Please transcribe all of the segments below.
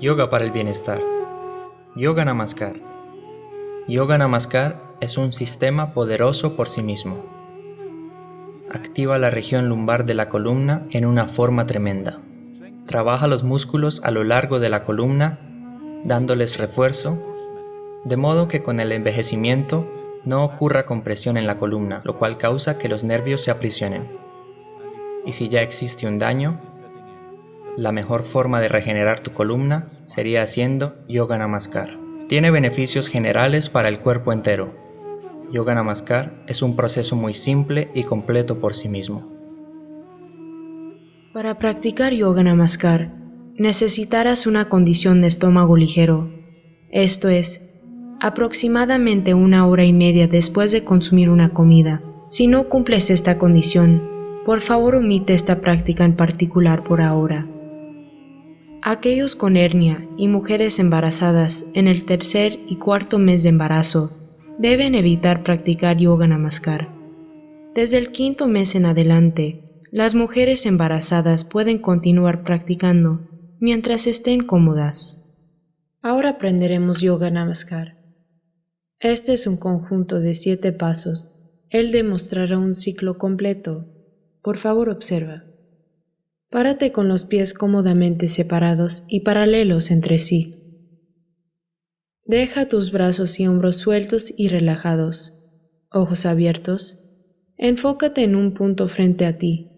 Yoga para el bienestar. Yoga Namaskar. Yoga Namaskar es un sistema poderoso por sí mismo. Activa la región lumbar de la columna en una forma tremenda. Trabaja los músculos a lo largo de la columna, dándoles refuerzo, de modo que con el envejecimiento no ocurra compresión en la columna, lo cual causa que los nervios se aprisionen. Y si ya existe un daño, la mejor forma de regenerar tu columna sería haciendo Yoga Namaskar. Tiene beneficios generales para el cuerpo entero. Yoga Namaskar es un proceso muy simple y completo por sí mismo. Para practicar Yoga Namaskar, necesitarás una condición de estómago ligero, esto es, aproximadamente una hora y media después de consumir una comida. Si no cumples esta condición, por favor omite esta práctica en particular por ahora. Aquellos con hernia y mujeres embarazadas en el tercer y cuarto mes de embarazo deben evitar practicar yoga namaskar. Desde el quinto mes en adelante, las mujeres embarazadas pueden continuar practicando mientras estén cómodas. Ahora aprenderemos yoga namaskar. Este es un conjunto de siete pasos. Él demostrará un ciclo completo. Por favor, observa. Párate con los pies cómodamente separados y paralelos entre sí. Deja tus brazos y hombros sueltos y relajados, ojos abiertos. Enfócate en un punto frente a ti.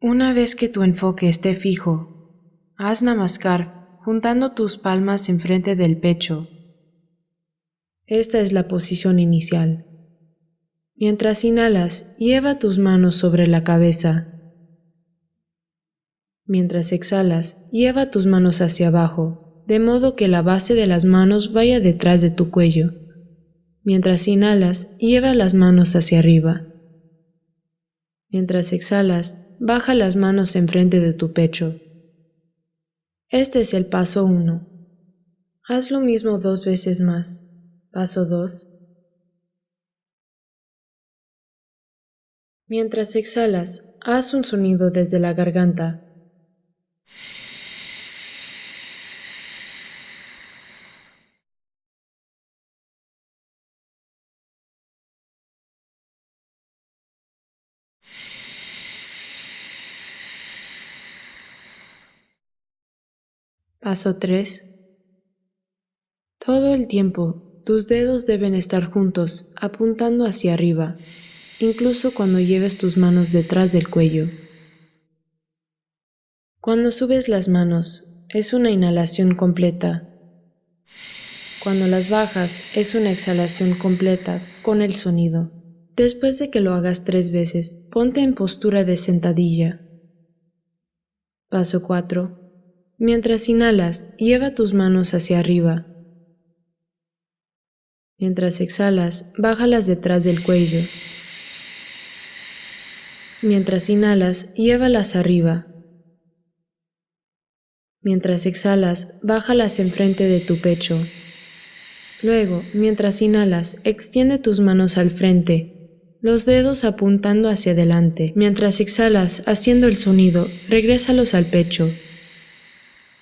Una vez que tu enfoque esté fijo, haz namaskar juntando tus palmas enfrente del pecho. Esta es la posición inicial. Mientras inhalas, lleva tus manos sobre la cabeza Mientras exhalas, lleva tus manos hacia abajo, de modo que la base de las manos vaya detrás de tu cuello. Mientras inhalas, lleva las manos hacia arriba. Mientras exhalas, baja las manos enfrente de tu pecho. Este es el paso 1. Haz lo mismo dos veces más. Paso 2. Mientras exhalas, haz un sonido desde la garganta Paso 3. Todo el tiempo, tus dedos deben estar juntos, apuntando hacia arriba, incluso cuando lleves tus manos detrás del cuello. Cuando subes las manos, es una inhalación completa. Cuando las bajas, es una exhalación completa con el sonido. Después de que lo hagas tres veces, ponte en postura de sentadilla. Paso 4. Mientras inhalas, lleva tus manos hacia arriba. Mientras exhalas, bájalas detrás del cuello. Mientras inhalas, llévalas arriba. Mientras exhalas, bájalas enfrente de tu pecho. Luego, mientras inhalas, extiende tus manos al frente, los dedos apuntando hacia adelante. Mientras exhalas, haciendo el sonido, regrésalos al pecho.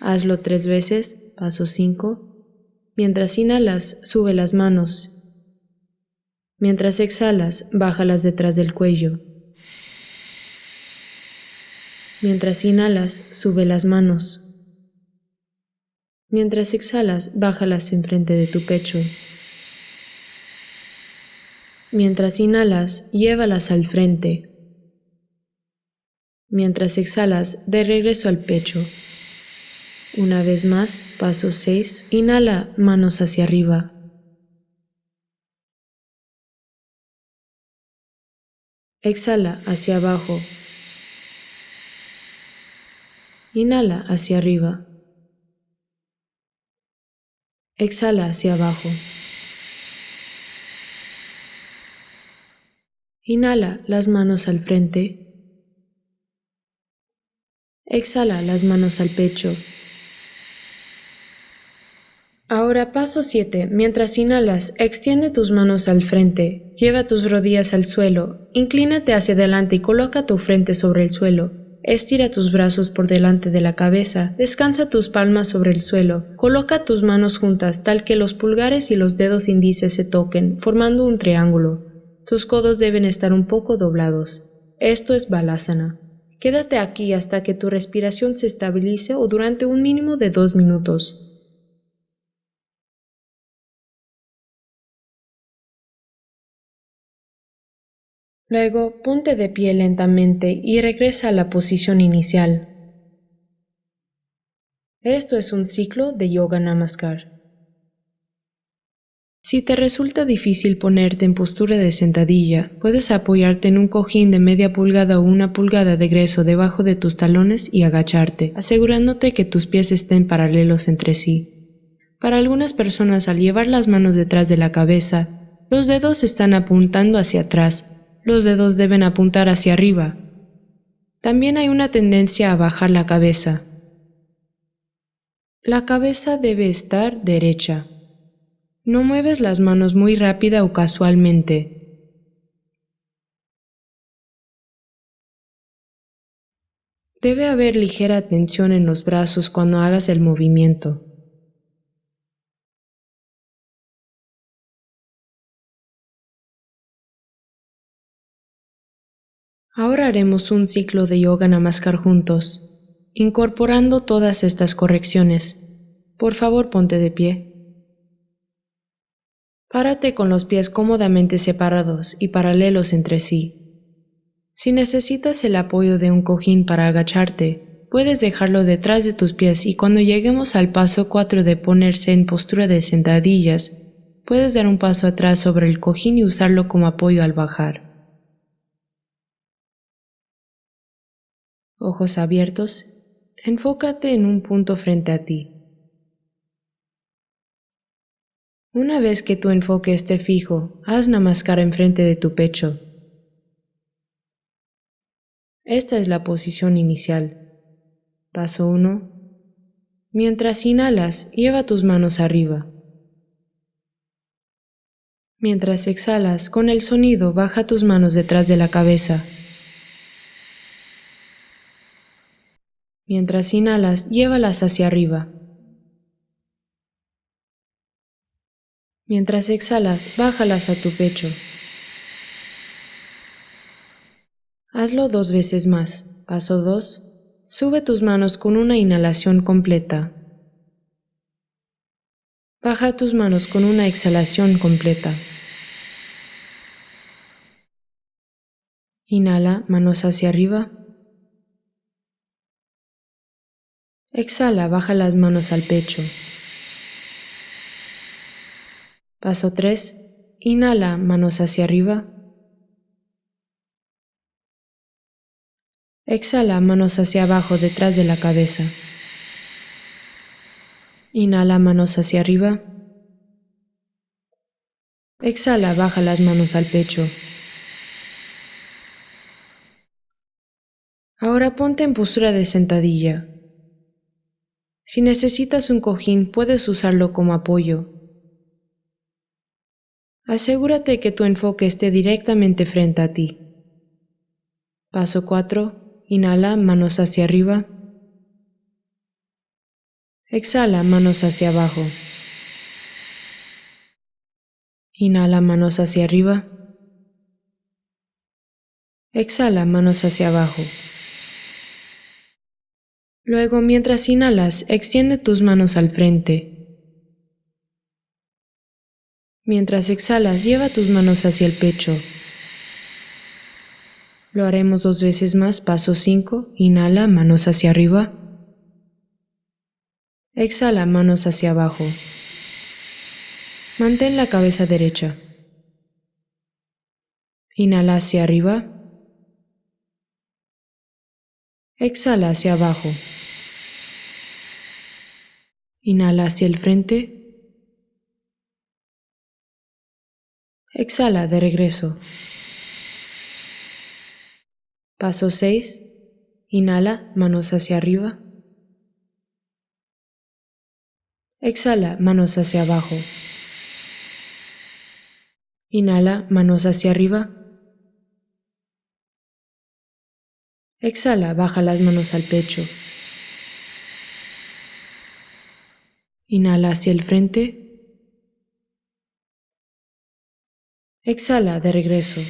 Hazlo tres veces, paso 5. Mientras inhalas, sube las manos. Mientras exhalas, bájalas detrás del cuello. Mientras inhalas, sube las manos. Mientras exhalas, bájalas enfrente de tu pecho. Mientras inhalas, llévalas al frente. Mientras exhalas, de regreso al pecho. Una vez más, paso 6. Inhala, manos hacia arriba. Exhala hacia abajo. Inhala hacia arriba. Exhala hacia abajo. Inhala las manos al frente. Exhala las manos al pecho. Ahora paso 7. Mientras inhalas, extiende tus manos al frente, lleva tus rodillas al suelo, inclínate hacia adelante y coloca tu frente sobre el suelo. Estira tus brazos por delante de la cabeza, descansa tus palmas sobre el suelo, coloca tus manos juntas tal que los pulgares y los dedos índices se toquen, formando un triángulo. Tus codos deben estar un poco doblados. Esto es Balasana. Quédate aquí hasta que tu respiración se estabilice o durante un mínimo de dos minutos. Luego ponte de pie lentamente y regresa a la posición inicial. Esto es un ciclo de Yoga Namaskar. Si te resulta difícil ponerte en postura de sentadilla, puedes apoyarte en un cojín de media pulgada o una pulgada de grueso debajo de tus talones y agacharte, asegurándote que tus pies estén paralelos entre sí. Para algunas personas, al llevar las manos detrás de la cabeza, los dedos están apuntando hacia atrás, los dedos deben apuntar hacia arriba. También hay una tendencia a bajar la cabeza. La cabeza debe estar derecha. No mueves las manos muy rápida o casualmente. Debe haber ligera tensión en los brazos cuando hagas el movimiento. Ahora haremos un ciclo de yoga namaskar juntos, incorporando todas estas correcciones. Por favor, ponte de pie. Párate con los pies cómodamente separados y paralelos entre sí. Si necesitas el apoyo de un cojín para agacharte, puedes dejarlo detrás de tus pies y cuando lleguemos al paso 4 de ponerse en postura de sentadillas, puedes dar un paso atrás sobre el cojín y usarlo como apoyo al bajar. Ojos abiertos, enfócate en un punto frente a ti. Una vez que tu enfoque esté fijo, haz namaskar enfrente de tu pecho. Esta es la posición inicial. Paso 1. Mientras inhalas, lleva tus manos arriba. Mientras exhalas, con el sonido, baja tus manos detrás de la cabeza. Mientras inhalas, llévalas hacia arriba. Mientras exhalas, bájalas a tu pecho. Hazlo dos veces más. Paso 2. Sube tus manos con una inhalación completa. Baja tus manos con una exhalación completa. Inhala, manos hacia arriba. Exhala, baja las manos al pecho. Paso 3. Inhala, manos hacia arriba. Exhala, manos hacia abajo detrás de la cabeza. Inhala, manos hacia arriba. Exhala, baja las manos al pecho. Ahora ponte en postura de sentadilla. Si necesitas un cojín, puedes usarlo como apoyo. Asegúrate que tu enfoque esté directamente frente a ti. Paso 4. Inhala, manos hacia arriba. Exhala, manos hacia abajo. Inhala, manos hacia arriba. Exhala, manos hacia abajo. Luego, mientras inhalas, extiende tus manos al frente. Mientras exhalas, lleva tus manos hacia el pecho. Lo haremos dos veces más. Paso 5. Inhala, manos hacia arriba. Exhala, manos hacia abajo. Mantén la cabeza derecha. Inhala hacia arriba. Exhala hacia abajo. Inhala hacia el frente. Exhala de regreso. Paso 6. Inhala, manos hacia arriba. Exhala, manos hacia abajo. Inhala, manos hacia arriba. Exhala, baja las manos al pecho. Inhala hacia el frente. Exhala de regreso.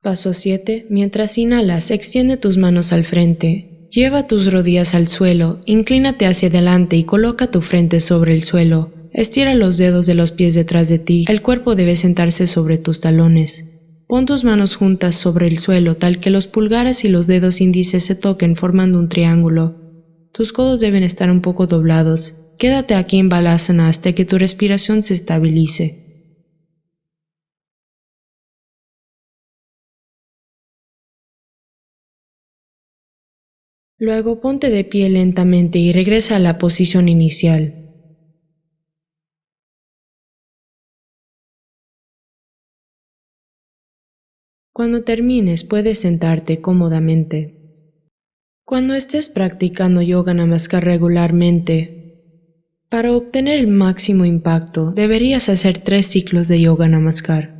Paso 7. Mientras inhalas, extiende tus manos al frente. Lleva tus rodillas al suelo, inclínate hacia adelante y coloca tu frente sobre el suelo. Estira los dedos de los pies detrás de ti. El cuerpo debe sentarse sobre tus talones. Pon tus manos juntas sobre el suelo tal que los pulgares y los dedos índices se toquen formando un triángulo. Tus codos deben estar un poco doblados. Quédate aquí en Balasana hasta que tu respiración se estabilice. Luego ponte de pie lentamente y regresa a la posición inicial. Cuando termines puedes sentarte cómodamente. Cuando estés practicando yoga namaskar regularmente, para obtener el máximo impacto deberías hacer tres ciclos de yoga namaskar.